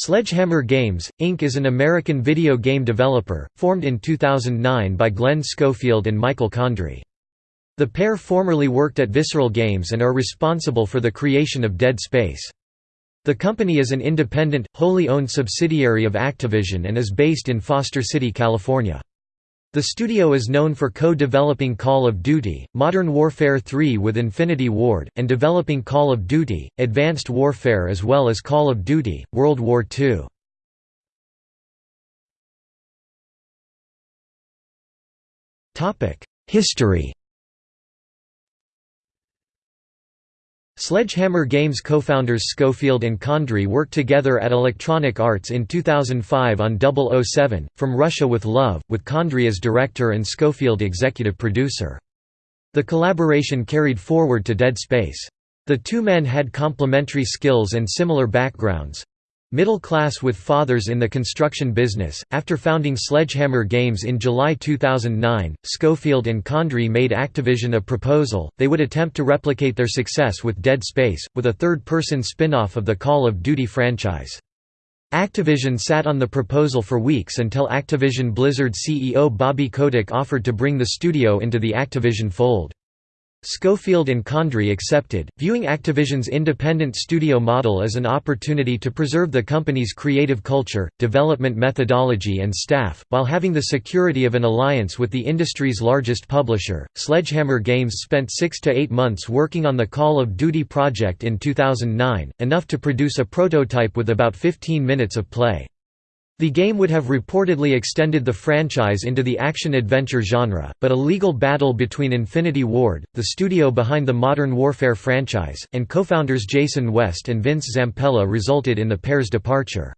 Sledgehammer Games, Inc. is an American video game developer, formed in 2009 by Glenn Schofield and Michael Condrey. The pair formerly worked at Visceral Games and are responsible for the creation of Dead Space. The company is an independent, wholly owned subsidiary of Activision and is based in Foster City, California. The studio is known for co-developing Call of Duty, Modern Warfare 3 with Infinity Ward, and developing Call of Duty, Advanced Warfare as well as Call of Duty, World War II. History Sledgehammer Games co-founders Schofield and Condrey worked together at Electronic Arts in 2005 on 007, From Russia with Love, with Condrey as director and Schofield executive producer. The collaboration carried forward to Dead Space. The two men had complementary skills and similar backgrounds, Middle class with fathers in the construction business. After founding Sledgehammer Games in July 2009, Schofield and Condrey made Activision a proposal they would attempt to replicate their success with Dead Space, with a third person spin off of the Call of Duty franchise. Activision sat on the proposal for weeks until Activision Blizzard CEO Bobby Kotick offered to bring the studio into the Activision fold. Schofield and Condrey accepted, viewing Activision's independent studio model as an opportunity to preserve the company's creative culture, development methodology, and staff, while having the security of an alliance with the industry's largest publisher. Sledgehammer Games spent six to eight months working on the Call of Duty project in 2009, enough to produce a prototype with about 15 minutes of play. The game would have reportedly extended the franchise into the action-adventure genre, but a legal battle between Infinity Ward, the studio behind the Modern Warfare franchise, and co-founders Jason West and Vince Zampella resulted in the pair's departure.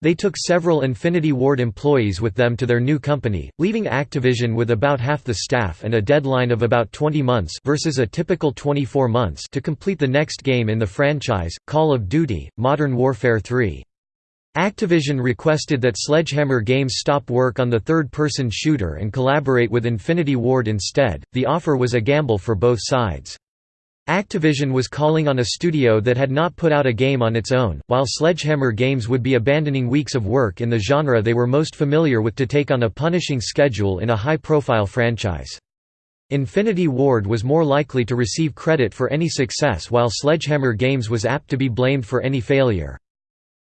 They took several Infinity Ward employees with them to their new company, leaving Activision with about half the staff and a deadline of about 20 months versus a typical 24 months to complete the next game in the franchise, Call of Duty, Modern Warfare 3. Activision requested that Sledgehammer Games stop work on the third-person shooter and collaborate with Infinity Ward instead. The offer was a gamble for both sides. Activision was calling on a studio that had not put out a game on its own, while Sledgehammer Games would be abandoning weeks of work in the genre they were most familiar with to take on a punishing schedule in a high-profile franchise. Infinity Ward was more likely to receive credit for any success while Sledgehammer Games was apt to be blamed for any failure.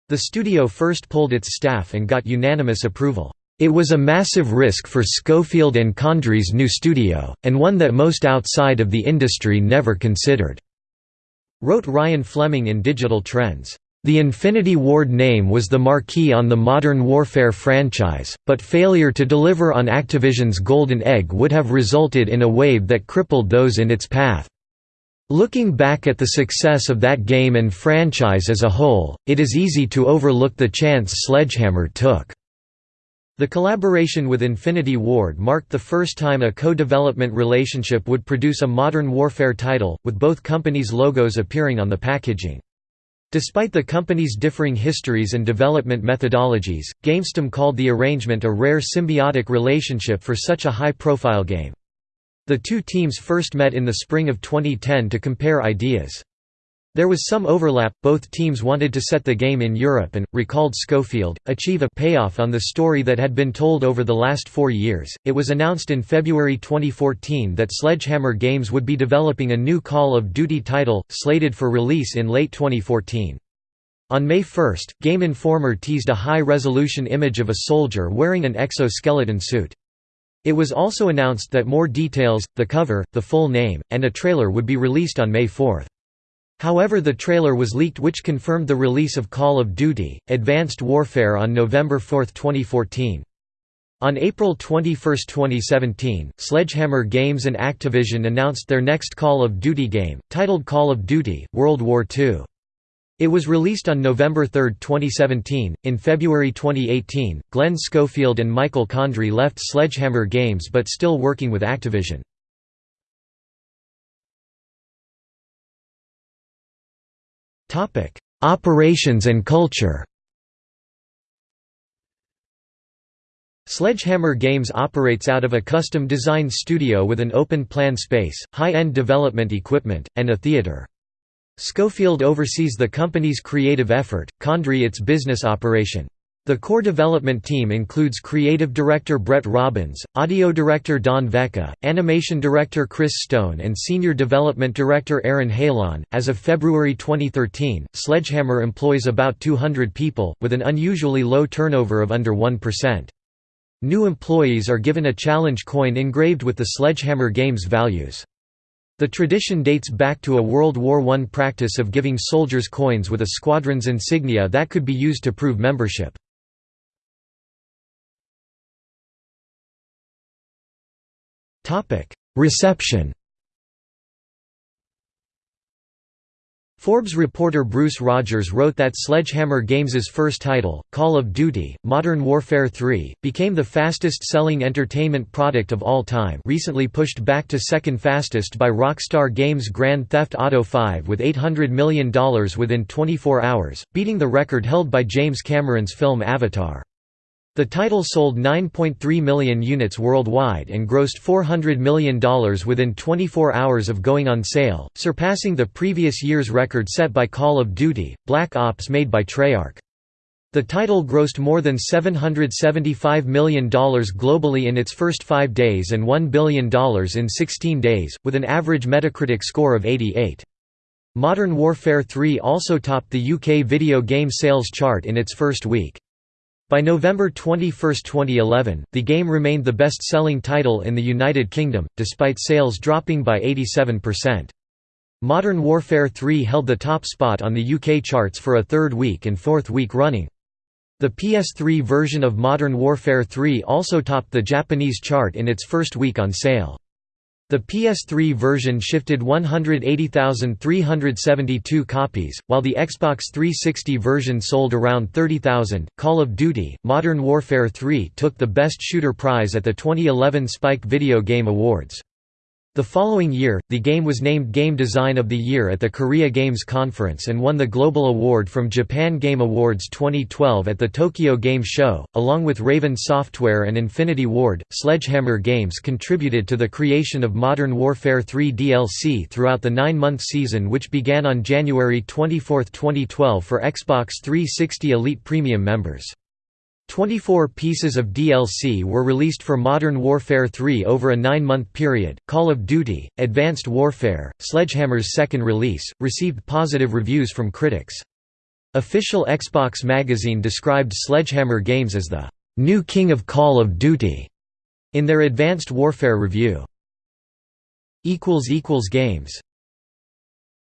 The studio first polled its staff and got unanimous approval. It was a massive risk for Schofield and Condrey's new studio, and one that most outside of the industry never considered," wrote Ryan Fleming in Digital Trends. The Infinity Ward name was the marquee on the Modern Warfare franchise, but failure to deliver on Activision's Golden Egg would have resulted in a wave that crippled those in its path. Looking back at the success of that game and franchise as a whole, it is easy to overlook the chance Sledgehammer took. The collaboration with Infinity Ward marked the first time a co-development relationship would produce a Modern Warfare title, with both companies' logos appearing on the packaging. Despite the companies' differing histories and development methodologies, GamesTM called the arrangement a rare symbiotic relationship for such a high-profile game. The two teams first met in the spring of 2010 to compare ideas. There was some overlap, both teams wanted to set the game in Europe and, recalled Schofield, achieve a payoff on the story that had been told over the last four years. It was announced in February 2014 that Sledgehammer Games would be developing a new Call of Duty title, slated for release in late 2014. On May 1, Game Informer teased a high-resolution image of a soldier wearing an exoskeleton suit. It was also announced that more details, the cover, the full name, and a trailer would be released on May 4. However the trailer was leaked which confirmed the release of Call of Duty, Advanced Warfare on November 4, 2014. On April 21, 2017, Sledgehammer Games and Activision announced their next Call of Duty game, titled Call of Duty, World War II. It was released on November 3, 2017. In February 2018, Glenn Schofield and Michael Condrey left Sledgehammer Games but still working with Activision. Topic: Operations and culture. Sledgehammer Games operates out of a custom-designed studio with an open-plan space, high-end development equipment, and a theater. Schofield oversees the company's creative effort, Condrey its business operation. The core development team includes creative director Brett Robbins, audio director Don Veca, animation director Chris Stone, and senior development director Aaron Halon. As of February 2013, Sledgehammer employs about 200 people, with an unusually low turnover of under 1%. New employees are given a challenge coin engraved with the Sledgehammer Games values. The tradition dates back to a World War I practice of giving soldiers coins with a squadron's insignia that could be used to prove membership. Reception Forbes reporter Bruce Rogers wrote that Sledgehammer Games' first title, Call of Duty: Modern Warfare 3, became the fastest-selling entertainment product of all time recently pushed back to second fastest by Rockstar Games' Grand Theft Auto 5 with $800 million within 24 hours, beating the record held by James Cameron's film Avatar. The title sold 9.3 million units worldwide and grossed $400 million within 24 hours of going on sale, surpassing the previous year's record set by Call of Duty, Black Ops made by Treyarch. The title grossed more than $775 million globally in its first five days and $1 billion in 16 days, with an average Metacritic score of 88. Modern Warfare 3 also topped the UK video game sales chart in its first week. By November 21, 2011, the game remained the best-selling title in the United Kingdom, despite sales dropping by 87%. Modern Warfare 3 held the top spot on the UK charts for a third week and fourth week running. The PS3 version of Modern Warfare 3 also topped the Japanese chart in its first week on sale. The PS3 version shifted 180,372 copies, while the Xbox 360 version sold around 30,000. Call of Duty Modern Warfare 3 took the Best Shooter prize at the 2011 Spike Video Game Awards. The following year, the game was named Game Design of the Year at the Korea Games Conference and won the Global Award from Japan Game Awards 2012 at the Tokyo Game Show. Along with Raven Software and Infinity Ward, Sledgehammer Games contributed to the creation of Modern Warfare 3 DLC throughout the nine month season, which began on January 24, 2012 for Xbox 360 Elite Premium members. 24 pieces of DLC were released for Modern Warfare 3 over a nine-month period. Call of Duty: Advanced Warfare, Sledgehammer's second release, received positive reviews from critics. Official Xbox magazine described Sledgehammer Games as the new king of Call of Duty in their Advanced Warfare review. Games